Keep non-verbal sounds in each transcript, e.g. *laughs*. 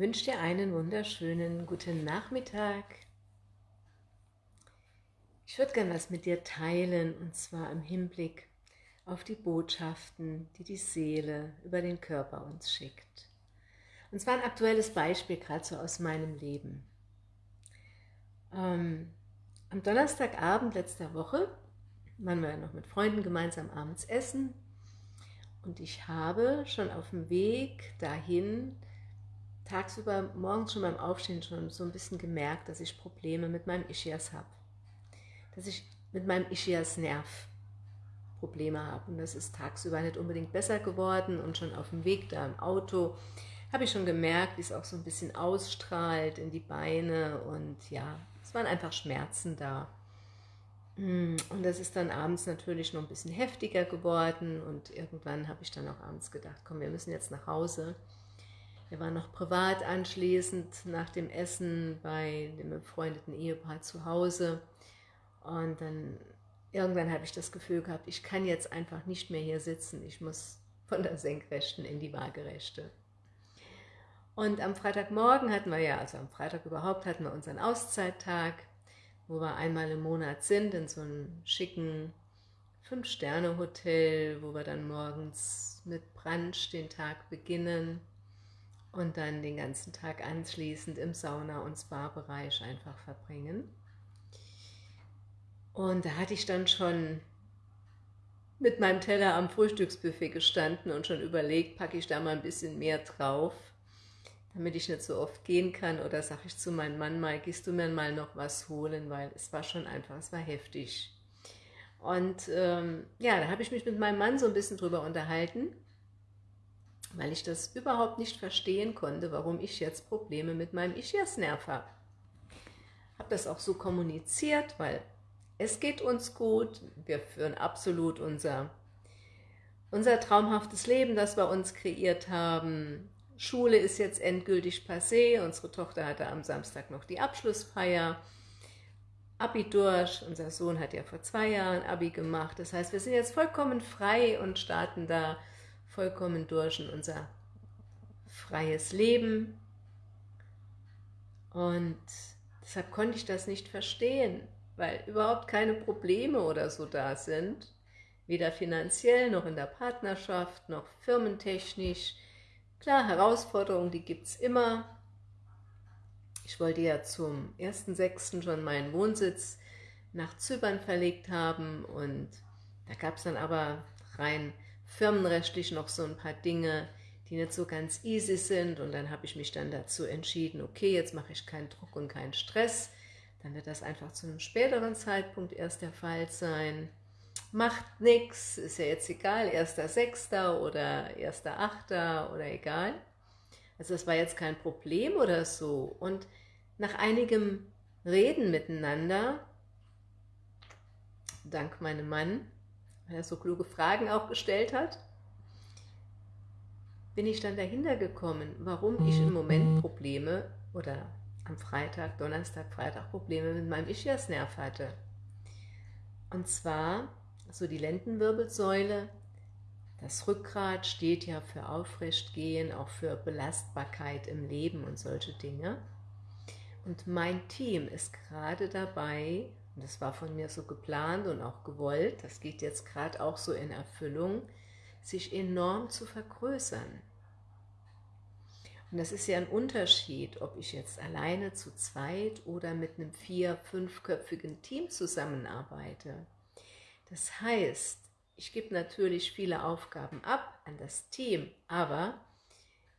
wünsche dir einen wunderschönen guten Nachmittag. Ich würde gerne was mit dir teilen und zwar im Hinblick auf die Botschaften, die die Seele über den Körper uns schickt. Und zwar ein aktuelles Beispiel, gerade so aus meinem Leben. Ähm, am Donnerstagabend letzter Woche waren wir noch mit Freunden gemeinsam abends essen und ich habe schon auf dem Weg dahin tagsüber, morgens schon beim Aufstehen schon so ein bisschen gemerkt, dass ich Probleme mit meinem Ischias habe. Dass ich mit meinem Ischias-Nerv Probleme habe. Und das ist tagsüber nicht unbedingt besser geworden und schon auf dem Weg da im Auto habe ich schon gemerkt, wie es auch so ein bisschen ausstrahlt in die Beine und ja, es waren einfach Schmerzen da. Mm, und das ist dann abends natürlich noch ein bisschen heftiger geworden und irgendwann habe ich dann auch abends gedacht, komm, wir müssen jetzt nach Hause. Wir waren noch privat anschließend nach dem Essen bei dem befreundeten Ehepaar zu Hause. Und dann irgendwann habe ich das Gefühl gehabt, ich kann jetzt einfach nicht mehr hier sitzen, ich muss von der Senkrechten in die Waagerechte. Und am Freitagmorgen hatten wir ja, also am Freitag überhaupt, hatten wir unseren Auszeittag, wo wir einmal im Monat sind, in so einem schicken Fünf-Sterne-Hotel, wo wir dann morgens mit Brunch den Tag beginnen und dann den ganzen Tag anschließend im Sauna- und Spa-Bereich einfach verbringen. Und da hatte ich dann schon mit meinem Teller am Frühstücksbuffet gestanden und schon überlegt, packe ich da mal ein bisschen mehr drauf, damit ich nicht so oft gehen kann. Oder sage ich zu meinem Mann mal, gehst du mir mal noch was holen, weil es war schon einfach, es war heftig. Und ähm, ja, da habe ich mich mit meinem Mann so ein bisschen drüber unterhalten, weil ich das überhaupt nicht verstehen konnte, warum ich jetzt Probleme mit meinem Ischiasnerv habe. Habe das auch so kommuniziert, weil es geht uns gut, wir führen absolut unser, unser traumhaftes Leben, das wir uns kreiert haben. Schule ist jetzt endgültig passé, unsere Tochter hatte am Samstag noch die Abschlussfeier. Abi durch, unser Sohn hat ja vor zwei Jahren Abi gemacht, das heißt, wir sind jetzt vollkommen frei und starten da vollkommen durch in unser freies Leben. Und deshalb konnte ich das nicht verstehen weil überhaupt keine Probleme oder so da sind, weder finanziell noch in der Partnerschaft noch firmentechnisch. Klar, Herausforderungen, die gibt es immer. Ich wollte ja zum 1.6. schon meinen Wohnsitz nach Zypern verlegt haben und da gab es dann aber rein firmenrechtlich noch so ein paar Dinge, die nicht so ganz easy sind und dann habe ich mich dann dazu entschieden, okay, jetzt mache ich keinen Druck und keinen Stress, dann wird das einfach zu einem späteren Zeitpunkt erst der Fall sein. Macht nichts, ist ja jetzt egal, 1.6. oder 1.8. oder egal. Also das war jetzt kein Problem oder so. Und nach einigem Reden miteinander, dank meinem Mann, weil er so kluge Fragen auch gestellt hat, bin ich dann dahinter gekommen, warum ich im Moment Probleme oder am Freitag, Donnerstag, Freitag Probleme mit meinem Ischiasnerv hatte. Und zwar so die Lendenwirbelsäule, das Rückgrat steht ja für Aufrechtgehen, auch für Belastbarkeit im Leben und solche Dinge. Und mein Team ist gerade dabei, und das war von mir so geplant und auch gewollt, das geht jetzt gerade auch so in Erfüllung, sich enorm zu vergrößern. Und das ist ja ein Unterschied, ob ich jetzt alleine zu zweit oder mit einem vier-, fünfköpfigen Team zusammenarbeite. Das heißt, ich gebe natürlich viele Aufgaben ab an das Team, aber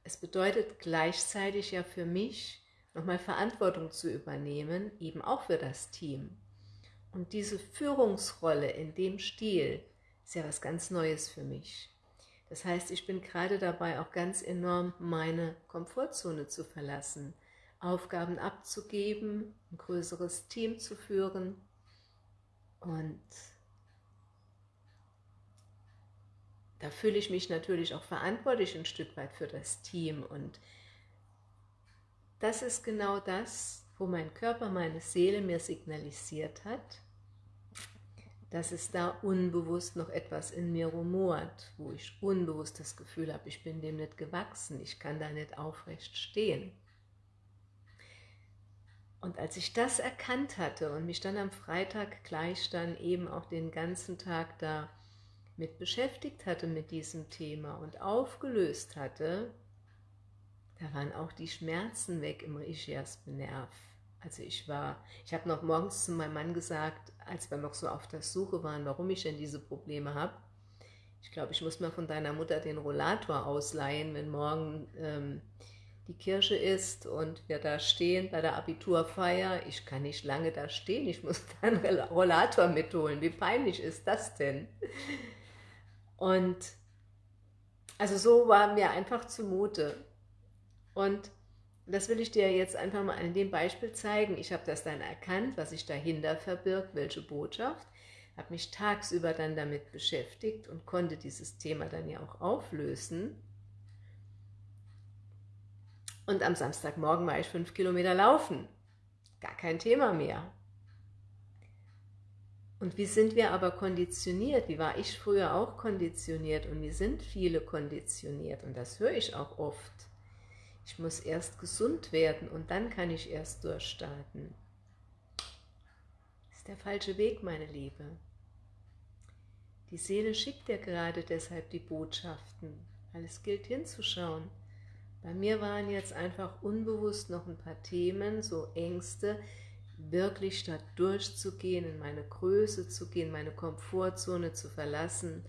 es bedeutet gleichzeitig ja für mich, nochmal Verantwortung zu übernehmen, eben auch für das Team. Und diese Führungsrolle in dem Stil ist ja was ganz Neues für mich. Das heißt, ich bin gerade dabei, auch ganz enorm meine Komfortzone zu verlassen, Aufgaben abzugeben, ein größeres Team zu führen und da fühle ich mich natürlich auch verantwortlich ein Stück weit für das Team und das ist genau das, wo mein Körper, meine Seele mir signalisiert hat, dass es da unbewusst noch etwas in mir rumort, wo ich unbewusst das Gefühl habe, ich bin dem nicht gewachsen, ich kann da nicht aufrecht stehen. Und als ich das erkannt hatte und mich dann am Freitag gleich dann eben auch den ganzen Tag da mit beschäftigt hatte mit diesem Thema und aufgelöst hatte, da waren auch die Schmerzen weg im Ischiasnerv. Also ich war, ich habe noch morgens zu meinem Mann gesagt, als wir noch so auf der Suche waren, warum ich denn diese Probleme habe, ich glaube, ich muss mal von deiner Mutter den Rollator ausleihen, wenn morgen ähm, die Kirche ist und wir da stehen bei der Abiturfeier. Ich kann nicht lange da stehen, ich muss *laughs* da einen Rollator mitholen. Wie peinlich ist das denn? Und also so war mir einfach zumute. Und das will ich dir jetzt einfach mal an dem Beispiel zeigen. Ich habe das dann erkannt, was sich dahinter verbirgt, welche Botschaft habe mich tagsüber dann damit beschäftigt und konnte dieses Thema dann ja auch auflösen. Und am Samstagmorgen war ich fünf Kilometer laufen. Gar kein Thema mehr. Und wie sind wir aber konditioniert? Wie war ich früher auch konditioniert? Und wie sind viele konditioniert? Und das höre ich auch oft. Ich muss erst gesund werden und dann kann ich erst durchstarten. Das ist der falsche Weg, meine Liebe. Die Seele schickt dir gerade deshalb die Botschaften, weil es gilt hinzuschauen. Bei mir waren jetzt einfach unbewusst noch ein paar Themen, so Ängste, wirklich da durchzugehen, in meine Größe zu gehen, meine Komfortzone zu verlassen,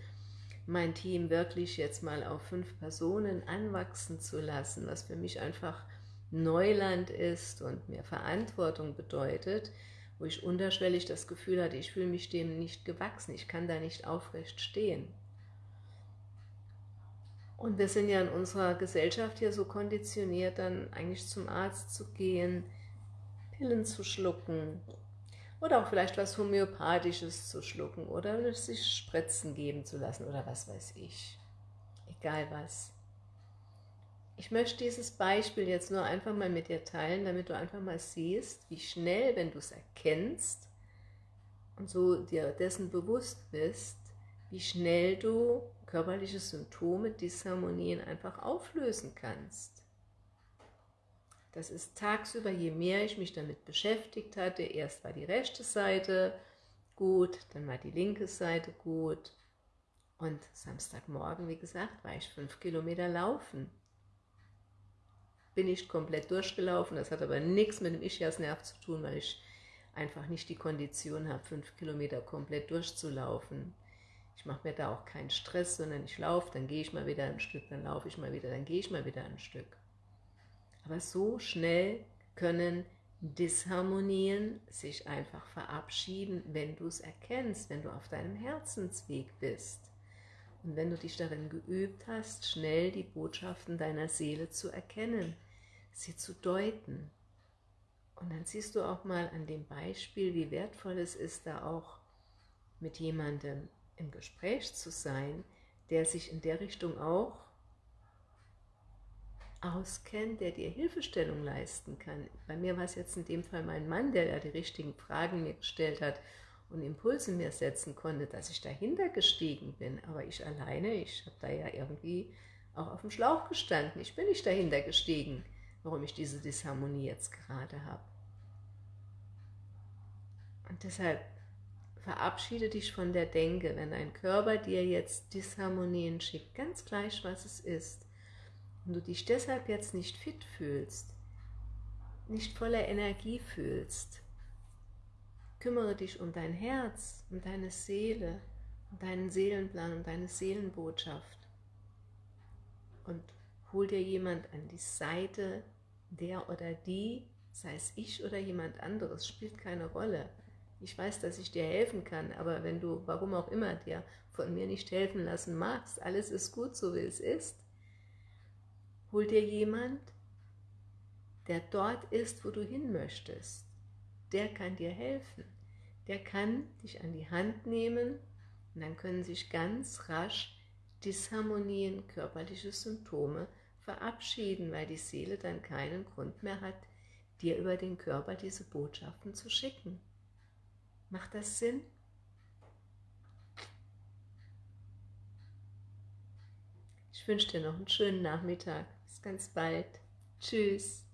mein Team wirklich jetzt mal auf fünf Personen anwachsen zu lassen, was für mich einfach Neuland ist und mir Verantwortung bedeutet, wo ich unterschwellig das Gefühl hatte, ich fühle mich dem nicht gewachsen, ich kann da nicht aufrecht stehen. Und wir sind ja in unserer Gesellschaft hier so konditioniert, dann eigentlich zum Arzt zu gehen, Pillen zu schlucken oder auch vielleicht was Homöopathisches zu schlucken oder sich Spritzen geben zu lassen oder was weiß ich. Egal was. Ich möchte dieses Beispiel jetzt nur einfach mal mit dir teilen, damit du einfach mal siehst, wie schnell, wenn du es erkennst und so dir dessen bewusst bist, wie schnell du körperliche Symptome, Disharmonien einfach auflösen kannst. Das ist tagsüber, je mehr ich mich damit beschäftigt hatte, erst war die rechte Seite gut, dann war die linke Seite gut und Samstagmorgen, wie gesagt, war ich fünf Kilometer laufen bin ich komplett durchgelaufen. Das hat aber nichts mit dem Ischiasnerv zu tun, weil ich einfach nicht die Kondition habe, fünf Kilometer komplett durchzulaufen. Ich mache mir da auch keinen Stress, sondern ich laufe, dann gehe ich mal wieder ein Stück, dann laufe ich mal wieder, dann gehe ich mal wieder ein Stück. Aber so schnell können Disharmonien sich einfach verabschieden, wenn du es erkennst, wenn du auf deinem Herzensweg bist. Und wenn du dich darin geübt hast, schnell die Botschaften deiner Seele zu erkennen, sie zu deuten. Und dann siehst du auch mal an dem Beispiel, wie wertvoll es ist, da auch mit jemandem im Gespräch zu sein, der sich in der Richtung auch auskennt, der dir Hilfestellung leisten kann. Bei mir war es jetzt in dem Fall mein Mann, der ja die richtigen Fragen mir gestellt hat und Impulse mir setzen konnte, dass ich dahinter gestiegen bin. Aber ich alleine, ich habe da ja irgendwie auch auf dem Schlauch gestanden. Ich bin nicht dahinter gestiegen, warum ich diese Disharmonie jetzt gerade habe. Und deshalb verabschiede dich von der Denke, wenn dein Körper dir jetzt Disharmonien schickt, ganz gleich, was es ist, und du dich deshalb jetzt nicht fit fühlst, nicht voller Energie fühlst, Kümmere dich um dein Herz, um deine Seele, um deinen Seelenplan, um deine Seelenbotschaft. Und hol dir jemand an die Seite, der oder die, sei es ich oder jemand anderes, spielt keine Rolle. Ich weiß, dass ich dir helfen kann, aber wenn du, warum auch immer, dir von mir nicht helfen lassen magst, alles ist gut, so wie es ist, hol dir jemand, der dort ist, wo du hin möchtest der kann dir helfen. Der kann dich an die Hand nehmen und dann können sich ganz rasch Disharmonien, körperliche Symptome verabschieden, weil die Seele dann keinen Grund mehr hat, dir über den Körper diese Botschaften zu schicken. Macht das Sinn? Ich wünsche dir noch einen schönen Nachmittag. Ganz bald. Tschüss.